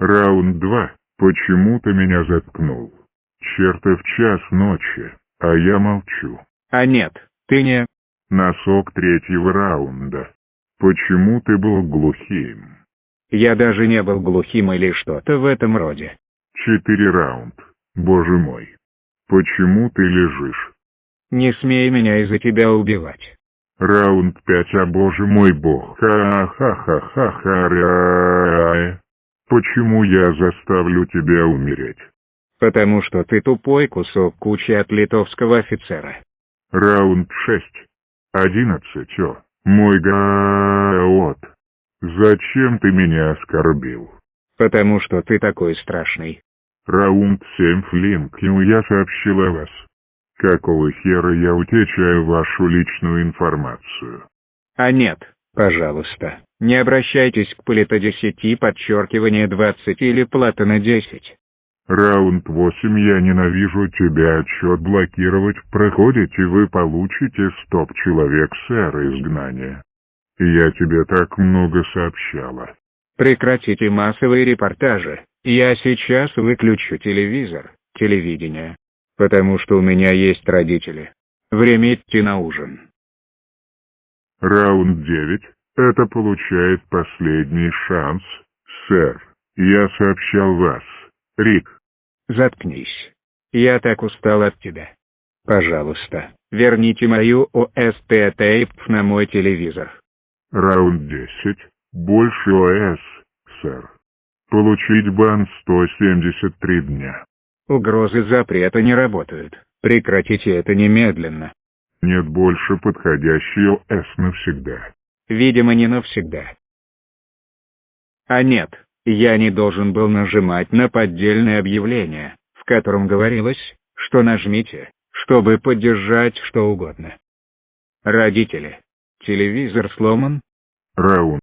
Раунд два. Почему ты меня заткнул? Чертов час ночи, а я молчу. А нет, ты не... Носок третьего раунда. Почему ты был глухим? Я даже не был глухим или что-то в этом роде. Четыре раунд. Боже мой. Почему ты лежишь? Не смей меня из-за тебя убивать. Раунд пять, а боже мой бог. Ха-ха-ха-ха-ха. Почему я заставлю тебя умереть? Потому что ты тупой кусок кучи от литовского офицера. Раунд шесть. Одиннадцать, о, мой гаот. Зачем ты меня оскорбил? Потому что ты такой страшный. Раунд семь, Флинкину я сообщил о вас. Какого хера я утечаю вашу личную информацию? А нет, пожалуйста, не обращайтесь к Полита 10 подчеркивание 20 или Платона 10. Раунд 8 я ненавижу тебя отчет блокировать. Проходите, вы получите стоп человек сэр изгнания. Я тебе так много сообщала. Прекратите массовые репортажи. Я сейчас выключу телевизор, телевидение. Потому что у меня есть родители. Время идти на ужин. Раунд 9. Это получает последний шанс, сэр. Я сообщал вас. Рик. Заткнись. Я так устал от тебя. Пожалуйста, верните мою ОСТ тейп на мой телевизор. Раунд 10. Больше ОС, сэр. Получить бан 173 дня. Угрозы запрета не работают. Прекратите это немедленно. Нет больше подходящей ОС навсегда. Видимо, не навсегда. А нет, я не должен был нажимать на поддельное объявление, в котором говорилось, что нажмите, чтобы поддержать что угодно. Родители. Телевизор сломан? Раунд